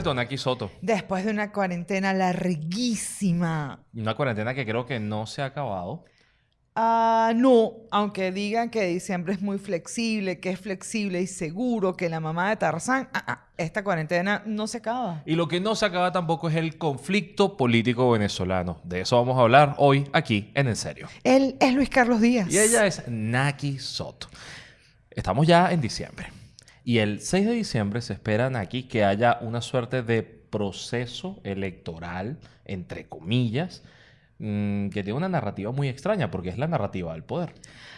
vuelto, Naki Soto. Después de una cuarentena larguísima. Una cuarentena que creo que no se ha acabado. Ah, no, aunque digan que diciembre es muy flexible, que es flexible y seguro, que la mamá de Tarzán, ah, ah, esta cuarentena no se acaba. Y lo que no se acaba tampoco es el conflicto político venezolano. De eso vamos a hablar hoy aquí en En Serio. Él es Luis Carlos Díaz. Y ella es Naki Soto. Estamos ya en diciembre. Y el 6 de diciembre se espera aquí que haya una suerte de proceso electoral, entre comillas, mm, que tiene una narrativa muy extraña, porque es la narrativa del poder.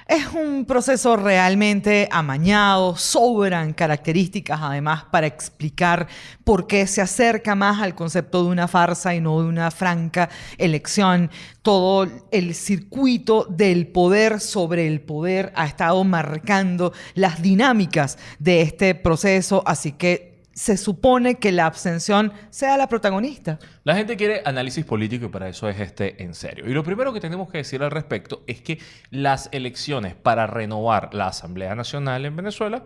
Es un proceso realmente amañado, sobran características además para explicar por qué se acerca más al concepto de una farsa y no de una franca elección. Todo el circuito del poder sobre el poder ha estado marcando las dinámicas de este proceso, así que se supone que la abstención sea la protagonista. La gente quiere análisis político y para eso es este en serio. Y lo primero que tenemos que decir al respecto es que las elecciones para renovar la Asamblea Nacional en Venezuela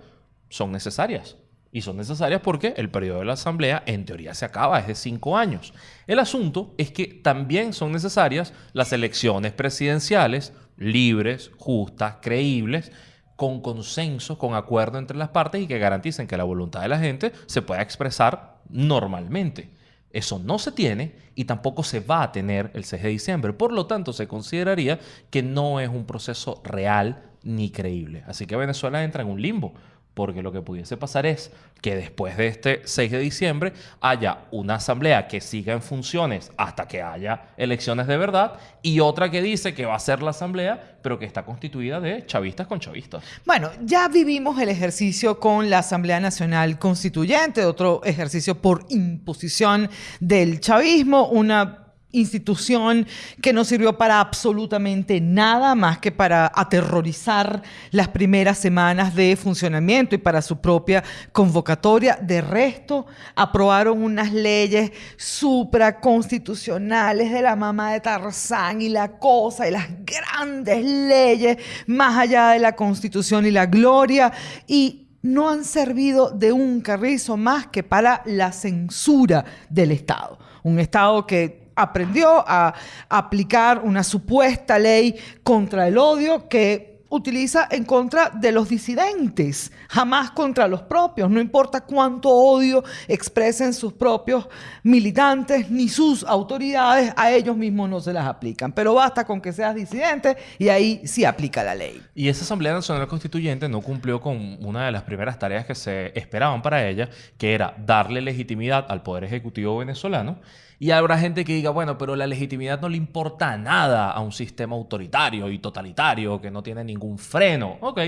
son necesarias. Y son necesarias porque el periodo de la Asamblea en teoría se acaba, es de cinco años. El asunto es que también son necesarias las elecciones presidenciales libres, justas, creíbles, con consenso, con acuerdo entre las partes y que garanticen que la voluntad de la gente se pueda expresar normalmente. Eso no se tiene y tampoco se va a tener el 6 de diciembre. Por lo tanto, se consideraría que no es un proceso real ni creíble. Así que Venezuela entra en un limbo porque lo que pudiese pasar es que después de este 6 de diciembre haya una asamblea que siga en funciones hasta que haya elecciones de verdad y otra que dice que va a ser la asamblea, pero que está constituida de chavistas con chavistas. Bueno, ya vivimos el ejercicio con la Asamblea Nacional Constituyente, otro ejercicio por imposición del chavismo, una institución que no sirvió para absolutamente nada más que para aterrorizar las primeras semanas de funcionamiento y para su propia convocatoria. De resto, aprobaron unas leyes supraconstitucionales de la mamá de Tarzán y la cosa y las grandes leyes más allá de la constitución y la gloria y no han servido de un carrizo más que para la censura del Estado. Un Estado que aprendió a aplicar una supuesta ley contra el odio que utiliza en contra de los disidentes, jamás contra los propios. No importa cuánto odio expresen sus propios militantes ni sus autoridades, a ellos mismos no se las aplican. Pero basta con que seas disidente y ahí sí aplica la ley. Y esa Asamblea Nacional Constituyente no cumplió con una de las primeras tareas que se esperaban para ella, que era darle legitimidad al Poder Ejecutivo venezolano y habrá gente que diga, bueno, pero la legitimidad no le importa nada a un sistema autoritario y totalitario que no tiene ningún freno. Ok,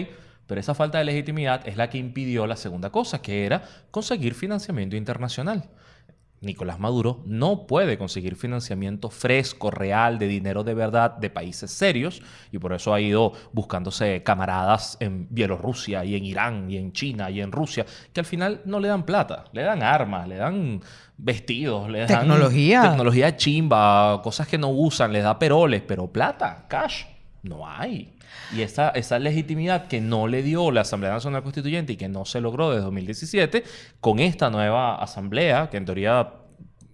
pero esa falta de legitimidad es la que impidió la segunda cosa, que era conseguir financiamiento internacional. Nicolás Maduro no puede conseguir financiamiento fresco, real, de dinero de verdad de países serios y por eso ha ido buscándose camaradas en Bielorrusia y en Irán y en China y en Rusia que al final no le dan plata, le dan armas, le dan vestidos, le dan tecnología, tecnología chimba, cosas que no usan, les da peroles, pero plata, cash, no hay. Y esa, legitimidad que no le dio la Asamblea Nacional Constituyente y que no se logró desde 2017, con esta nueva asamblea, que en teoría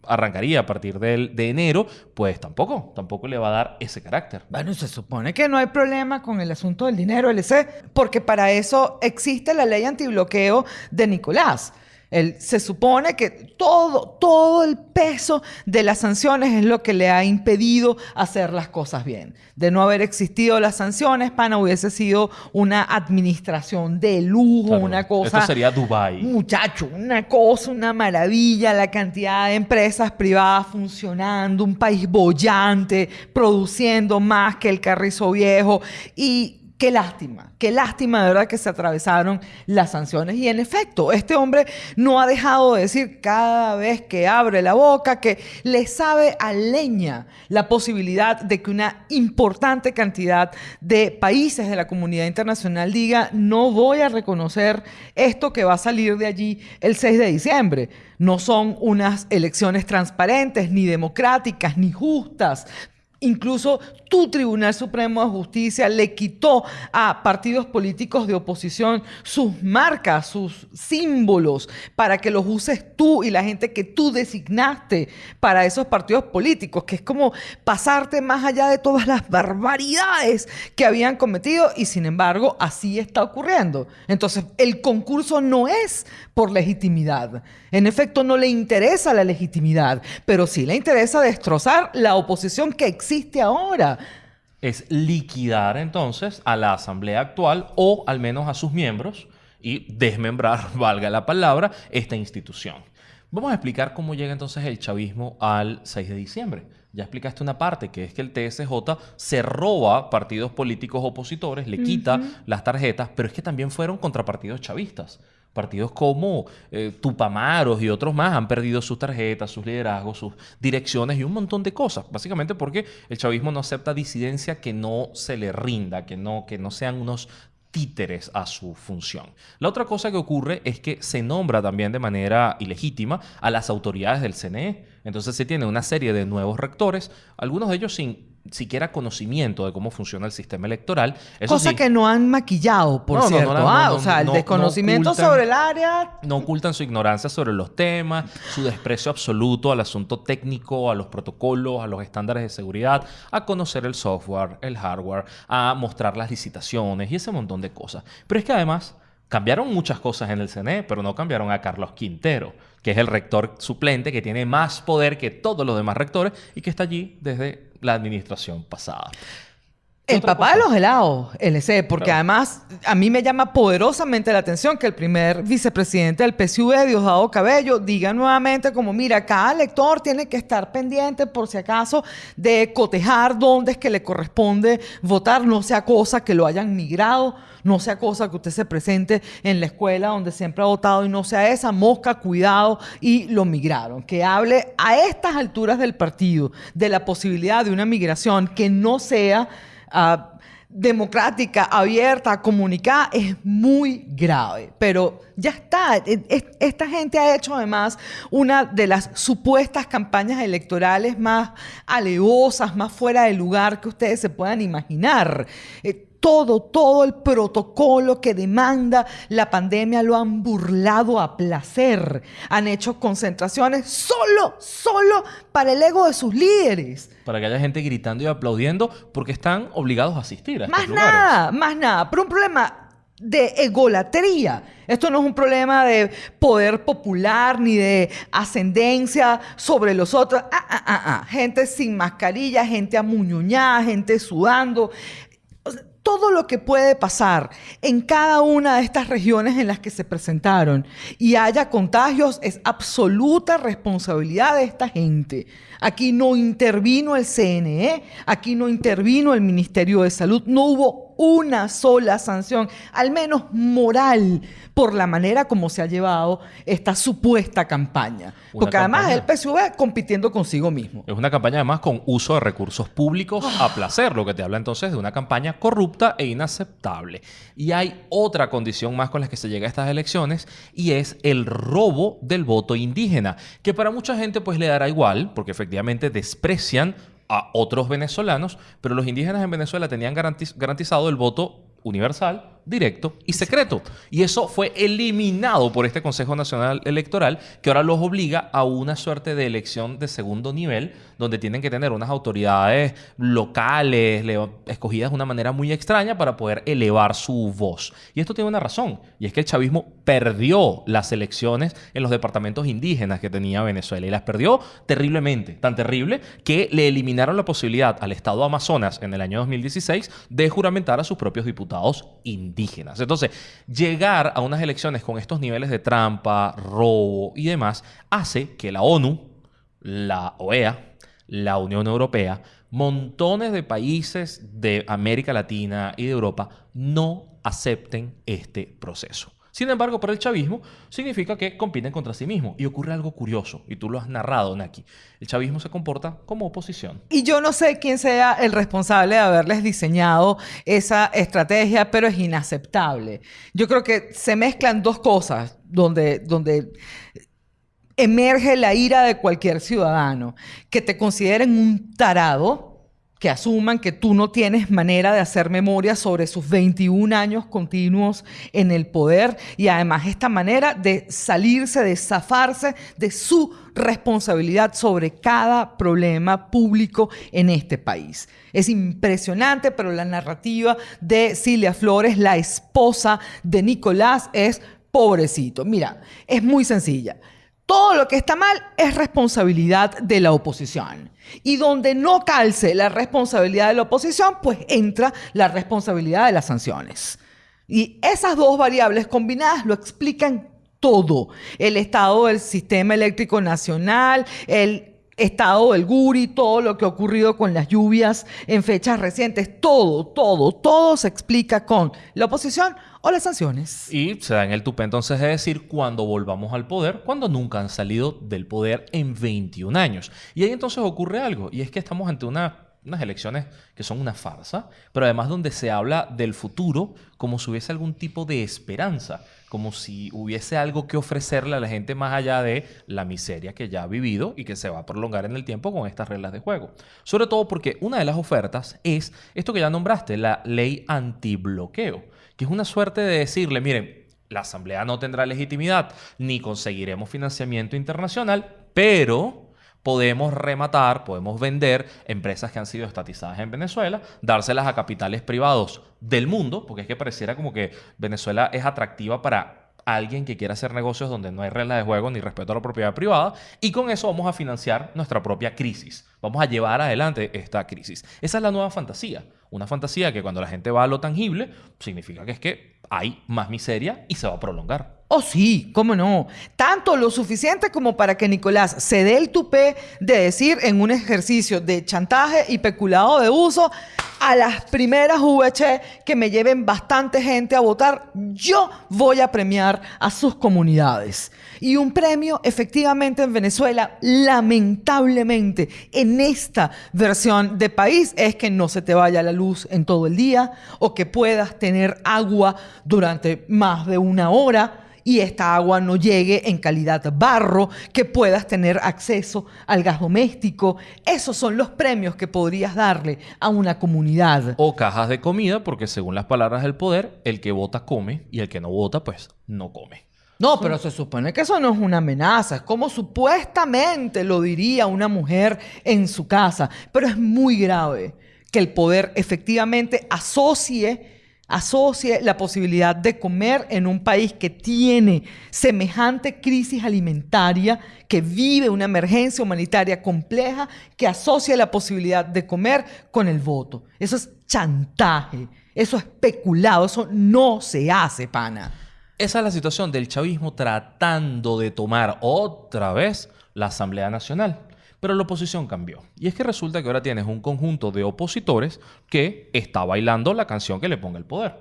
arrancaría a partir de, de enero, pues tampoco, tampoco le va a dar ese carácter. Bueno, se supone que no hay problema con el asunto del dinero, LC, porque para eso existe la ley antibloqueo de Nicolás se supone que todo, todo el peso de las sanciones es lo que le ha impedido hacer las cosas bien. De no haber existido las sanciones, Pana hubiese sido una administración de lujo, una cosa. Esto sería Dubai. Muchacho, una cosa, una maravilla, la cantidad de empresas privadas funcionando, un país bollante, produciendo más que el carrizo viejo y Qué lástima, qué lástima de verdad que se atravesaron las sanciones. Y en efecto, este hombre no ha dejado de decir cada vez que abre la boca que le sabe a leña la posibilidad de que una importante cantidad de países de la comunidad internacional diga no voy a reconocer esto que va a salir de allí el 6 de diciembre. No son unas elecciones transparentes, ni democráticas, ni justas Incluso tu Tribunal Supremo de Justicia le quitó a partidos políticos de oposición sus marcas, sus símbolos, para que los uses tú y la gente que tú designaste para esos partidos políticos, que es como pasarte más allá de todas las barbaridades que habían cometido y sin embargo así está ocurriendo. Entonces, el concurso no es por legitimidad. En efecto, no le interesa la legitimidad, pero sí le interesa destrozar la oposición que existe ahora. Es liquidar entonces a la asamblea actual o al menos a sus miembros y desmembrar, valga la palabra, esta institución. Vamos a explicar cómo llega entonces el chavismo al 6 de diciembre. Ya explicaste una parte, que es que el TSJ se roba partidos políticos opositores, le quita las tarjetas, pero es que también fueron contra partidos chavistas. Partidos como eh, Tupamaros y otros más han perdido sus tarjetas, sus liderazgos, sus direcciones y un montón de cosas. Básicamente porque el chavismo no acepta disidencia que no se le rinda, que no, que no sean unos títeres a su función. La otra cosa que ocurre es que se nombra también de manera ilegítima a las autoridades del CNE. Entonces se tiene una serie de nuevos rectores, algunos de ellos sin siquiera conocimiento de cómo funciona el sistema electoral. Cosa que no han maquillado, por cierto. ah, o sea, el desconocimiento sobre el área. No ocultan su ignorancia sobre los temas, su desprecio absoluto al asunto técnico, a los protocolos, a los estándares de seguridad, a conocer el software, el hardware, a mostrar las licitaciones y ese montón de cosas. Pero es que además cambiaron muchas cosas en el CNE, pero no cambiaron a Carlos Quintero, que es el rector suplente que tiene más poder que todos los demás rectores y que está allí desde la administración pasada. El papá de los helados, LC, porque además a mí me llama poderosamente la atención que el primer vicepresidente del PSV, Diosdado Cabello, diga nuevamente como, mira, cada lector tiene que estar pendiente por si acaso de cotejar dónde es que le corresponde votar, no sea cosa que lo hayan migrado, no sea cosa que usted se presente en la escuela donde siempre ha votado y no sea esa mosca, cuidado, y lo migraron. Que hable a estas alturas del partido de la posibilidad de una migración que no sea democrática, abierta, comunicada, es muy grave. Pero ya está. E, esta gente ha hecho además una de las supuestas campañas electorales más alevosas, más fuera de lugar que ustedes se puedan imaginar. Eh, todo, todo el protocolo que demanda la pandemia lo han burlado a placer. Han hecho concentraciones solo, solo para el ego de sus líderes. Para que haya gente gritando y aplaudiendo porque están obligados a asistir a Más nada, más nada. Pero un problema de egolatría. Esto no es un problema de poder popular ni de ascendencia sobre los otros. Ah, ah, ah, ah. Gente sin mascarilla, gente amuñuñada, gente sudando todo lo que puede pasar en cada una de estas regiones en las que se presentaron y haya contagios es absoluta responsabilidad de esta gente. Aquí no intervino el CNE, aquí no intervino el Ministerio de Salud, no hubo una sola sanción, al menos moral, por la manera como se ha llevado esta supuesta campaña. Porque además el PSV compitiendo consigo mismo. Es una campaña además con uso de recursos públicos a placer, lo que te habla entonces de una campaña corrupta e inaceptable. Y hay otra condición más con la que se llega a estas elecciones y es el robo del voto indígena, que para mucha gente pues le dará igual, porque efectivamente desprecian a otros venezolanos, pero los indígenas en Venezuela tenían garantizado el voto universal directo y secreto. Y eso fue eliminado por este Consejo Nacional Electoral, que ahora los obliga a una suerte de elección de segundo nivel, donde tienen que tener unas autoridades locales, escogidas de una manera muy extraña para poder elevar su voz. Y esto tiene una razón, y es que el chavismo perdió las elecciones en los departamentos indígenas que tenía Venezuela, y las perdió terriblemente, tan terrible que le eliminaron la posibilidad al Estado Amazonas en el año 2016 de juramentar a sus propios diputados indígenas Entonces, llegar a unas elecciones con estos niveles de trampa, robo y demás, hace que la ONU, la OEA, la Unión Europea, montones de países de América Latina y de Europa no acepten este proceso. Sin embargo, para el chavismo significa que compiten contra sí mismos. Y ocurre algo curioso, y tú lo has narrado, Naki. El chavismo se comporta como oposición. Y yo no sé quién sea el responsable de haberles diseñado esa estrategia, pero es inaceptable. Yo creo que se mezclan dos cosas donde, donde emerge la ira de cualquier ciudadano. Que te consideren un tarado que asuman que tú no tienes manera de hacer memoria sobre sus 21 años continuos en el poder y además esta manera de salirse, de zafarse de su responsabilidad sobre cada problema público en este país. Es impresionante, pero la narrativa de Cilia Flores, la esposa de Nicolás, es pobrecito. Mira, es muy sencilla. Todo lo que está mal es responsabilidad de la oposición. Y donde no calce la responsabilidad de la oposición, pues entra la responsabilidad de las sanciones. Y esas dos variables combinadas lo explican todo. El estado del sistema eléctrico nacional, el estado del Guri, todo lo que ha ocurrido con las lluvias en fechas recientes, todo, todo, todo se explica con la oposición o las sanciones. Y se da en el tupe entonces de decir cuando volvamos al poder, cuando nunca han salido del poder en 21 años. Y ahí entonces ocurre algo, y es que estamos ante una unas elecciones que son una farsa, pero además donde se habla del futuro como si hubiese algún tipo de esperanza, como si hubiese algo que ofrecerle a la gente más allá de la miseria que ya ha vivido y que se va a prolongar en el tiempo con estas reglas de juego. Sobre todo porque una de las ofertas es esto que ya nombraste, la ley antibloqueo, que es una suerte de decirle, miren, la Asamblea no tendrá legitimidad ni conseguiremos financiamiento internacional, pero podemos rematar, podemos vender empresas que han sido estatizadas en Venezuela, dárselas a capitales privados del mundo, porque es que pareciera como que Venezuela es atractiva para alguien que quiera hacer negocios donde no hay reglas de juego ni respeto a la propiedad privada, y con eso vamos a financiar nuestra propia crisis. Vamos a llevar adelante esta crisis. Esa es la nueva fantasía. Una fantasía que cuando la gente va a lo tangible, significa que es que hay más miseria y se va a prolongar. Oh, sí, cómo no. Tanto lo suficiente como para que Nicolás se dé el tupé de decir en un ejercicio de chantaje y peculado de uso a las primeras VH que me lleven bastante gente a votar, yo voy a premiar a sus comunidades. Y un premio efectivamente en Venezuela, lamentablemente, en esta versión de país, es que no se te vaya la luz en todo el día o que puedas tener agua durante más de una hora y esta agua no llegue en calidad barro, que puedas tener acceso al gas doméstico. Esos son los premios que podrías darle a una comunidad. O cajas de comida, porque según las palabras del poder, el que vota come y el que no vota, pues no come. No, pero se supone que eso no es una amenaza, es como supuestamente lo diría una mujer en su casa, pero es muy grave que el poder efectivamente asocie asocie la posibilidad de comer en un país que tiene semejante crisis alimentaria, que vive una emergencia humanitaria compleja, que asocia la posibilidad de comer con el voto. Eso es chantaje, eso es especulado, eso no se hace, pana. Esa es la situación del chavismo tratando de tomar otra vez la Asamblea Nacional. Pero la oposición cambió. Y es que resulta que ahora tienes un conjunto de opositores que está bailando la canción que le ponga el poder.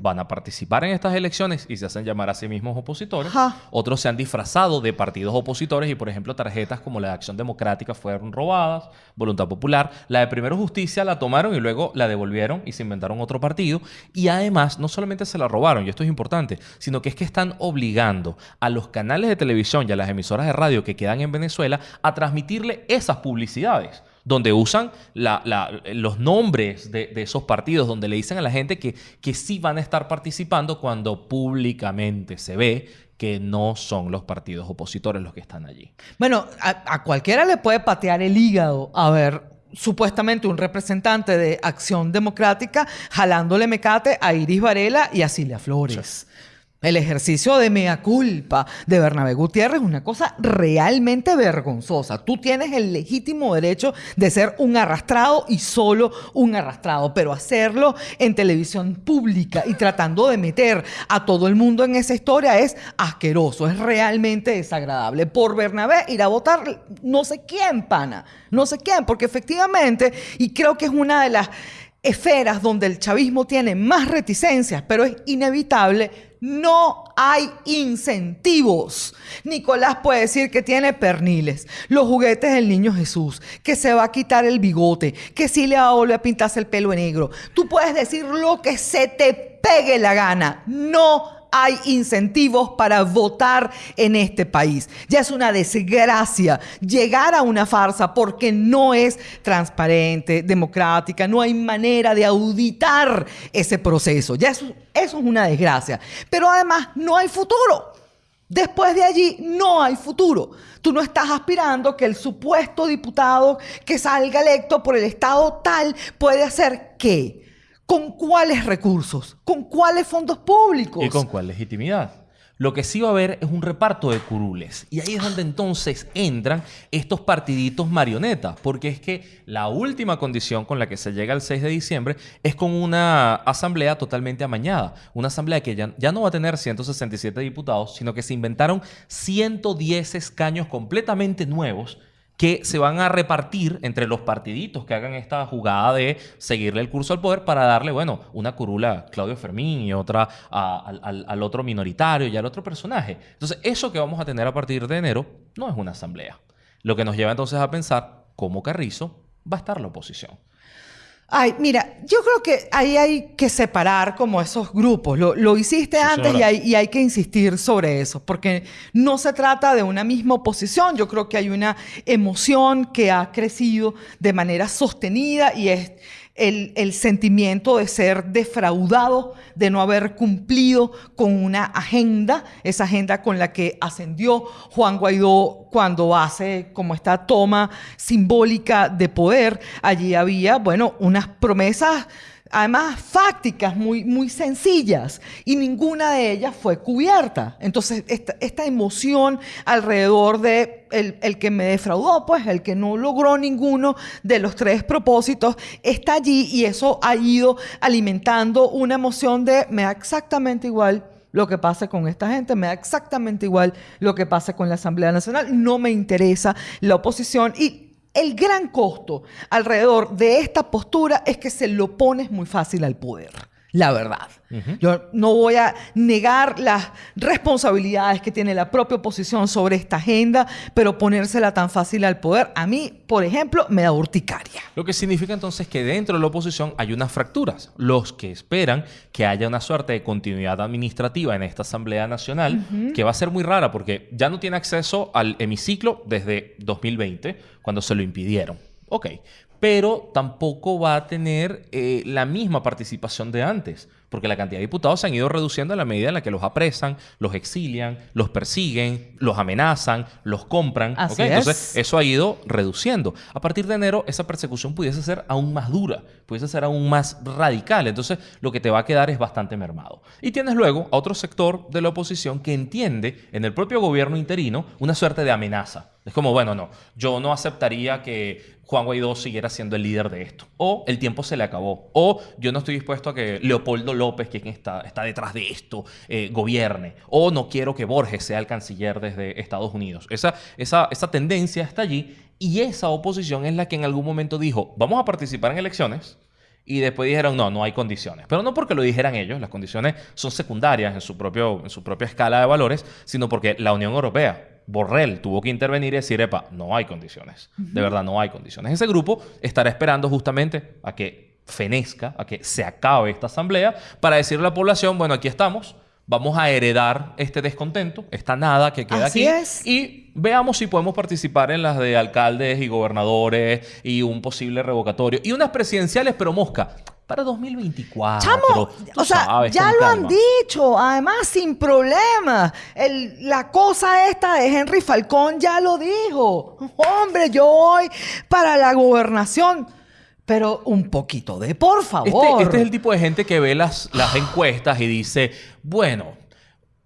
Van a participar en estas elecciones y se hacen llamar a sí mismos opositores. Otros se han disfrazado de partidos opositores y, por ejemplo, tarjetas como la de Acción Democrática fueron robadas, Voluntad Popular. La de Primero Justicia la tomaron y luego la devolvieron y se inventaron otro partido. Y además, no solamente se la robaron, y esto es importante, sino que es que están obligando a los canales de televisión y a las emisoras de radio que quedan en Venezuela a transmitirle esas publicidades donde usan los nombres de, esos partidos, donde le dicen a la gente que, que sí van a estar participando cuando públicamente se ve que no son los partidos opositores los que están allí. Bueno, a, a cualquiera le puede patear el hígado a ver supuestamente un representante de Acción Democrática jalándole mecate a Iris Varela y a Cilia Flores. El ejercicio de mea culpa de Bernabé Gutiérrez es una cosa realmente vergonzosa. Tú tienes el legítimo derecho de ser un arrastrado y solo un arrastrado, pero hacerlo en televisión pública y tratando de meter a todo el mundo en esa historia es asqueroso, es realmente desagradable. Por Bernabé ir a votar no sé quién, pana, no sé quién, porque efectivamente, y creo que es una de las esferas donde el chavismo tiene más reticencias, pero es inevitable no hay incentivos. Nicolás puede decir que tiene perniles, los juguetes del niño Jesús, que se va a quitar el bigote, que sí le va a volver a pintarse el pelo en negro. Tú puedes decir lo que se te pegue la gana. No hay incentivos para votar en este país. Ya es una desgracia llegar a una farsa porque no es transparente, democrática, no hay manera de auditar ese proceso. Ya eso, es una desgracia. Pero además no hay futuro. Después de allí no hay futuro. Tú no estás aspirando que el supuesto diputado que salga electo por el Estado tal puede hacer qué. ¿Con cuáles recursos? ¿Con cuáles fondos públicos? ¿Y con cuál legitimidad? Lo que sí va a haber es un reparto de curules. Y ahí es donde entonces entran estos partiditos marionetas. Porque es que la última condición con la que se llega el 6 de diciembre es con una asamblea totalmente amañada. Una asamblea que ya, ya no va a tener 167 diputados, sino que se inventaron 110 escaños completamente nuevos que se van a repartir entre los partiditos que hagan esta jugada de seguirle el curso al poder para darle, bueno, una curula a Claudio Fermín y otra al, al otro minoritario y al otro personaje. Entonces, eso que vamos a tener a partir de enero no es una asamblea. Lo que nos lleva entonces a pensar cómo Carrizo va a estar la oposición. Ay, mira, yo creo que ahí hay que separar como esos grupos. Lo, hiciste antes y hay, y hay, que insistir sobre eso, porque no se trata de una misma oposición. Yo creo que hay una emoción que ha crecido de manera sostenida y es el, sentimiento de ser defraudado, de no haber cumplido con una agenda, esa agenda con la que ascendió Juan Guaidó cuando hace como esta toma simbólica de poder. Allí había, bueno, unas promesas además fácticas, muy, muy sencillas, y ninguna de ellas fue cubierta. Entonces, esta, emoción alrededor de el, que me defraudó, pues el que no logró ninguno de los tres propósitos, está allí y eso ha ido alimentando una emoción de me da exactamente igual lo que pase con esta gente, me da exactamente igual lo que pase con la Asamblea Nacional, no me interesa la oposición y el gran costo alrededor de esta postura es que se lo pones muy fácil al poder. La verdad. Yo no voy a negar las responsabilidades que tiene la propia oposición sobre esta agenda, pero ponérsela tan fácil al poder, a mí, por ejemplo, me da urticaria. Lo que significa entonces que dentro de la oposición hay unas fracturas. Los que esperan que haya una suerte de continuidad administrativa en esta Asamblea Nacional, que va a ser muy rara porque ya no tiene acceso al hemiciclo desde 2020, cuando se lo impidieron. Ok, pero tampoco va a tener eh, la misma participación de antes, porque la cantidad de diputados se han ido reduciendo a la medida en la que los apresan, los exilian, los persiguen, los amenazan, los compran. Entonces, eso ha ido reduciendo. A partir de enero, esa persecución pudiese ser aún más dura, pudiese ser aún más radical. Entonces, lo que te va a quedar es bastante mermado. Y tienes luego a otro sector de la oposición que entiende en el propio gobierno interino una suerte de amenaza. Es como, bueno, no, yo no aceptaría que Juan Guaidó siguiera siendo el líder de esto. O el tiempo se le acabó. O yo no estoy dispuesto a que Leopoldo López, que está, está detrás de esto, eh, gobierne. O no quiero que Borges sea el canciller desde Estados Unidos. Esa, esa, esa tendencia está allí. Y esa oposición es la que en algún momento dijo, vamos a participar en elecciones. Y después dijeron, no, no hay condiciones. Pero no porque lo dijeran ellos, las condiciones son secundarias en su, propio, en su propia escala de valores, sino porque la Unión Europea Borrell tuvo que intervenir y decir, epa, no hay condiciones. De verdad, no hay condiciones. Ese grupo estará esperando justamente a que fenezca, a que se acabe esta asamblea, para decirle a la población, bueno, aquí estamos, vamos a heredar este descontento, esta nada que queda aquí. Es. Y veamos si podemos participar en las de alcaldes y gobernadores y un posible revocatorio. Y unas presidenciales, pero mosca para 2024. Chamo, o sea, ya lo han dicho, además sin problema. la cosa esta de Henry Falcón ya lo dijo. Hombre, yo voy para la gobernación. Pero un poquito de por este, favor. Este, es el tipo de gente que ve las, las encuestas y dice, bueno,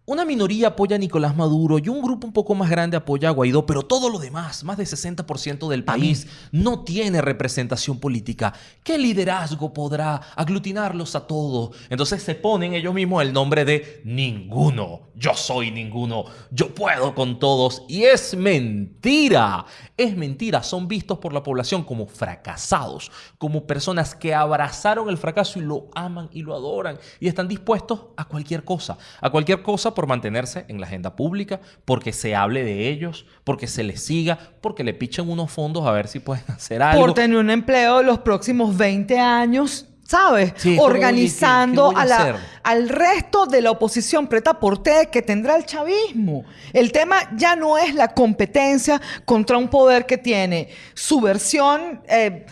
una minoría apoya a Nicolás Maduro y un grupo un poco más grande apoya a Guaidó, pero todo lo demás, más del 60% del país, no tiene representación política. ¿Qué liderazgo podrá aglutinarlos a todos? Entonces se ponen ellos mismos el nombre de ninguno. Yo soy ninguno. Yo puedo con todos. Y es mentira. Es mentira. Son vistos por la población como fracasados, como personas que abrazaron el fracaso y lo aman y lo adoran y están dispuestos a cualquier cosa. A cualquier cosa por mantenerse en la agenda pública, porque se hable de ellos, porque se les siga, porque le pichen unos fondos a ver si pueden hacer algo. Por tener un empleo los próximos 20 años ¿sabes? Sí, como, oye, ¿qué- Organizando qué a la- al resto de la oposición preta por té que tendrá el chavismo. El tema ya no es la competencia contra un poder que tiene su versión eh,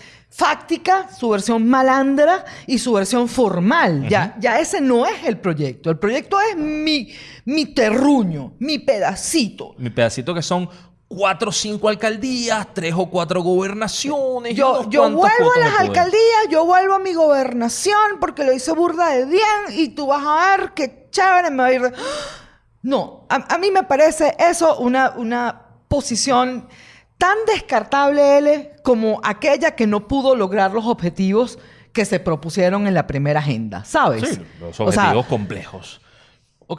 fáctica, su versión malandra y su versión formal. ya, ya ese no es el proyecto. El proyecto es mi, mi terruño, mi pedacito. Mi pedacito que son cuatro o cinco alcaldías, tres o cuatro gobernaciones. Yo, yo vuelvo a las alcaldías, yo vuelvo a mi gobernación porque lo hice burda de bien y tú vas a ver qué chévere me va a ir. de- No, a, a mí me parece eso una, una posición tan descartable, L, como aquella que no pudo lograr los objetivos que se propusieron en la primera agenda, ¿sabes? Sí, los O sea, objetivos complejos.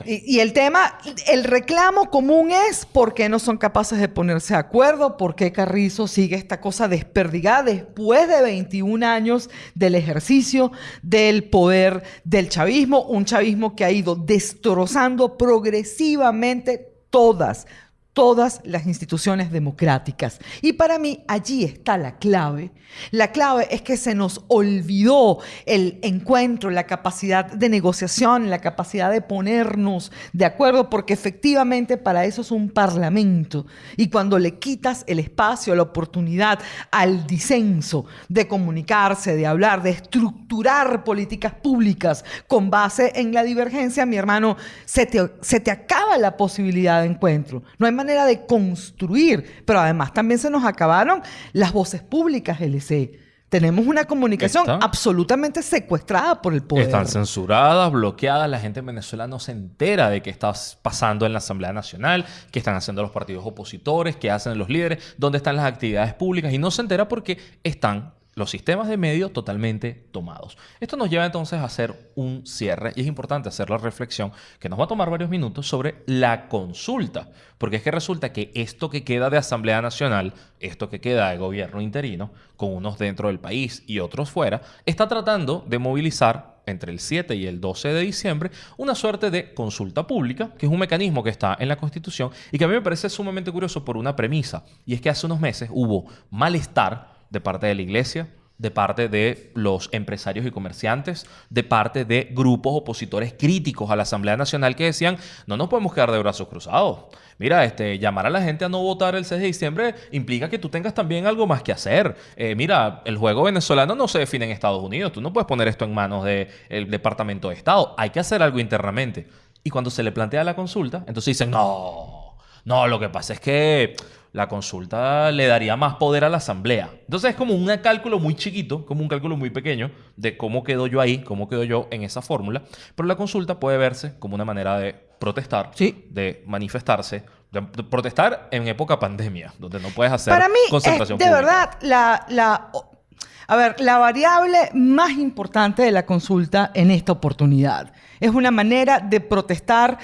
Y, y el tema, el reclamo común es por qué no son capaces de ponerse de acuerdo, por qué Carrizo sigue esta cosa desperdigada después de 21 años del ejercicio del poder del chavismo, un chavismo que ha ido destrozando progresivamente todas, todas las instituciones democráticas. Y para mí allí está la clave. La clave es que se nos olvidó el encuentro, la capacidad de negociación, la capacidad de ponernos de acuerdo, porque efectivamente para eso es un parlamento. Y cuando le quitas el espacio, la oportunidad al disenso de comunicarse, de hablar, de estructurar políticas públicas con base en la divergencia, mi hermano, se te, se te acaba la posibilidad de encuentro. No hay manera de construir, pero además también se nos acabaron las voces públicas, LC. Tenemos una comunicación Está. absolutamente secuestrada por el poder. Están censuradas, bloqueadas. La gente en Venezuela no se entera de qué está pasando en la Asamblea Nacional, qué están haciendo los partidos opositores, qué hacen los líderes, dónde están las actividades públicas. Y no se entera porque están los sistemas de medios totalmente tomados. Esto nos lleva entonces a hacer un cierre y es importante hacer la reflexión que nos va a tomar varios minutos sobre la consulta. Porque es que resulta que esto que queda de Asamblea Nacional, esto que queda de gobierno interino, con unos dentro del país y otros fuera, está tratando de movilizar entre el 7 y el 12 de diciembre una suerte de consulta pública, que es un mecanismo que está en la Constitución y que a mí me parece sumamente curioso por una premisa, y es que hace unos meses hubo malestar de parte de la iglesia, de parte de los empresarios y comerciantes, de parte de grupos opositores críticos a la Asamblea Nacional que decían, no nos podemos quedar de brazos cruzados. Mira, este, llamar a la gente a no votar el 6 de diciembre implica que tú tengas también algo más que hacer. Eh, mira, el juego venezolano no se define en Estados Unidos. Tú no puedes poner esto en manos del Departamento de Estado. Hay que hacer algo internamente. Y cuando se le plantea la consulta, entonces dicen, no, no, lo que pasa es que la consulta le daría más poder a la asamblea. Entonces es como un cálculo muy chiquito, como un cálculo muy pequeño de cómo quedo yo ahí, cómo quedo yo en esa fórmula. Pero la consulta puede verse como una manera de protestar, Sí. de manifestarse, de, protestar en época pandemia, donde no puedes hacer Para mí, es de pública. verdad la, la- a ver, la variable más importante de la consulta en esta oportunidad. Es una manera de protestar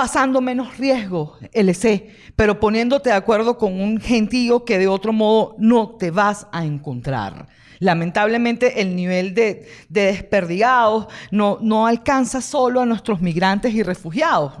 pasando menos riesgo, LC, pero poniéndote de acuerdo con un gentío que de otro modo no te vas a encontrar. Lamentablemente el nivel de, de desperdigados no, no alcanza solo a nuestros migrantes y refugiados.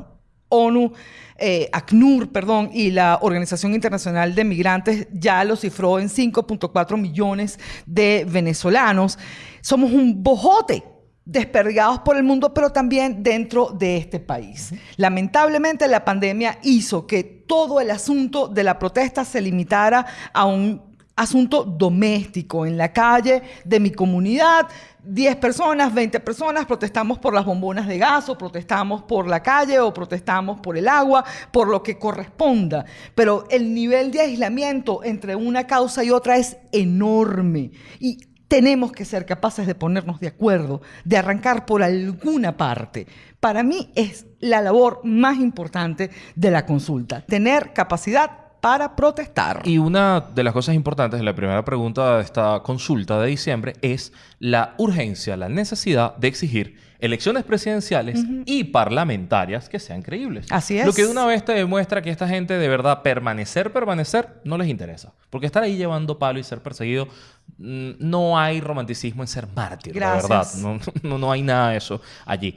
ONU, eh, ACNUR, perdón, y la Organización Internacional de Migrantes ya lo cifró en 5.4 millones de venezolanos. Somos un bojote desperdigados por el mundo, pero también dentro de este país. Lamentablemente la pandemia hizo que todo el asunto de la protesta se limitara a un asunto doméstico en la calle de mi comunidad. 10 personas, 20 personas, protestamos por las bombonas de gas o protestamos por la calle o protestamos por el agua, por lo que corresponda. Pero el nivel de aislamiento entre una causa y otra es enorme. Y tenemos que ser capaces de ponernos de acuerdo, de arrancar por alguna parte. Para mí es la labor más importante de la consulta, tener capacidad para protestar. Y una de las cosas importantes de la primera pregunta de esta consulta de diciembre es la urgencia, la necesidad de exigir elecciones presidenciales y parlamentarias que sean creíbles. Así es. Lo que de una vez te demuestra que esta gente de verdad permanecer, permanecer, no les interesa. Porque estar ahí llevando palo y ser perseguido, mm, no hay romanticismo en ser mártir, la verdad. Gracias. No, no, no hay nada de eso allí.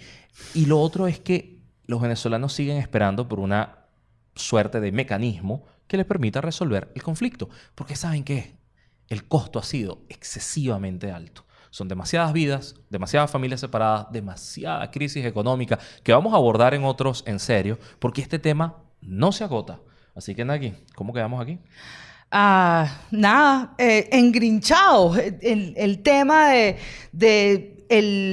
Y lo otro es que los venezolanos siguen esperando por una suerte de mecanismo que les permita resolver el conflicto. Porque ¿saben qué? El costo ha sido excesivamente alto. Son demasiadas vidas, demasiadas familias separadas, demasiada crisis económica que vamos a abordar en otros en serio, porque este tema no se agota. Así que, Naki, ¿cómo quedamos aquí? Ah, nada, eh, engrinchados. El, tema de,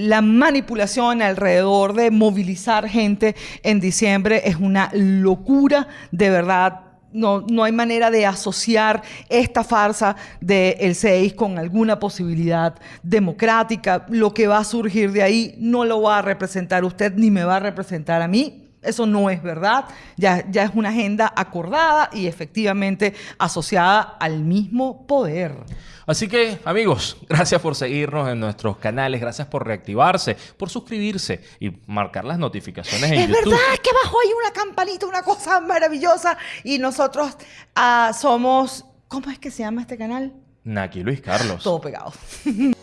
la manipulación alrededor de movilizar gente en diciembre es una locura, de verdad. No, no hay manera de asociar esta farsa del 6 con alguna posibilidad democrática. Lo que va a surgir de ahí no lo va a representar usted ni me va a representar a mí. Eso no es verdad. Ya, ya es una agenda acordada y efectivamente asociada al mismo poder. Así que, amigos, gracias por seguirnos en nuestros canales, gracias por reactivarse, por suscribirse y marcar las notificaciones en Es YouTube. verdad que abajo hay una campanita, una cosa maravillosa. Y nosotros ah, somos. ¿Cómo es que se llama este canal? Naki Luis Carlos. Todo pegado.